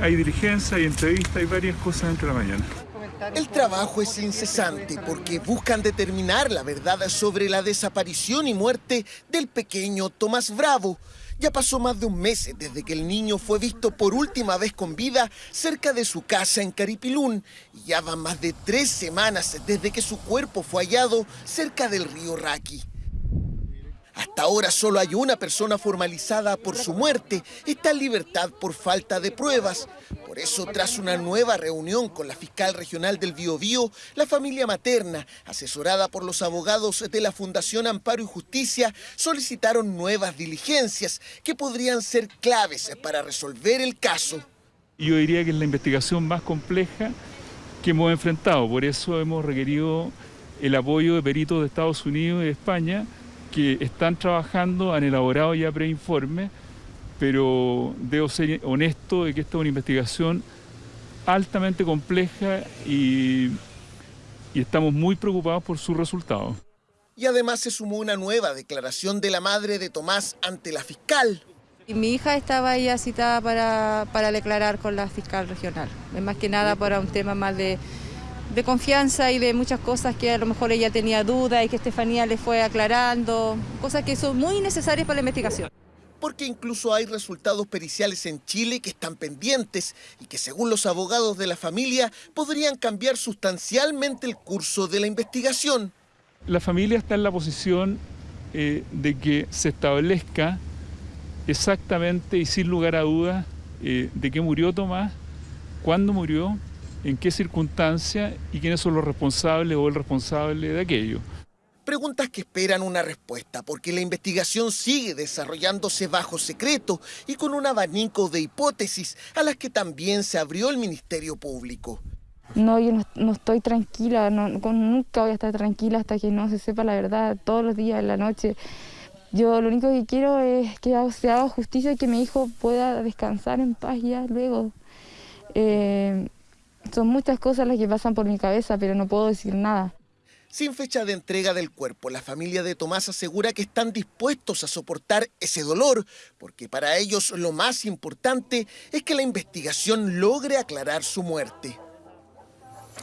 Hay diligencia, hay entrevista, hay varias cosas entre la mañana. El trabajo es incesante porque buscan determinar la verdad sobre la desaparición y muerte del pequeño Tomás Bravo. Ya pasó más de un mes desde que el niño fue visto por última vez con vida cerca de su casa en Caripilún. Y ya van más de tres semanas desde que su cuerpo fue hallado cerca del río Raqui. Hasta ahora solo hay una persona formalizada por su muerte. Está en libertad por falta de pruebas. Por eso, tras una nueva reunión con la fiscal regional del Biobío, la familia materna, asesorada por los abogados de la Fundación Amparo y Justicia, solicitaron nuevas diligencias que podrían ser claves para resolver el caso. Yo diría que es la investigación más compleja que hemos enfrentado. Por eso hemos requerido el apoyo de peritos de Estados Unidos y de España que están trabajando, han elaborado ya preinformes, pero debo ser honesto de que esta es una investigación altamente compleja y, y estamos muy preocupados por sus resultados. Y además se sumó una nueva declaración de la madre de Tomás ante la fiscal. Y mi hija estaba ya citada para, para declarar con la fiscal regional, más que nada para un tema más de de confianza y de muchas cosas que a lo mejor ella tenía dudas y que Estefanía le fue aclarando, cosas que son muy necesarias para la investigación. Porque incluso hay resultados periciales en Chile que están pendientes y que según los abogados de la familia podrían cambiar sustancialmente el curso de la investigación. La familia está en la posición eh, de que se establezca exactamente y sin lugar a dudas eh, de qué murió Tomás, cuándo murió en qué circunstancia y quiénes son los responsables o el responsable de aquello. Preguntas que esperan una respuesta, porque la investigación sigue desarrollándose bajo secreto y con un abanico de hipótesis a las que también se abrió el Ministerio Público. No, yo no, estoy tranquila, nunca voy a estar tranquila hasta que no se sepa la verdad, todos los días, en la noche. Yo lo único que quiero es que se haga justicia y que mi hijo pueda descansar en paz ya luego. Eh, son muchas cosas las que pasan por mi cabeza, pero no puedo decir nada. Sin fecha de entrega del cuerpo, la familia de Tomás asegura que están dispuestos a soportar ese dolor, porque para ellos lo más importante es que la investigación logre aclarar su muerte.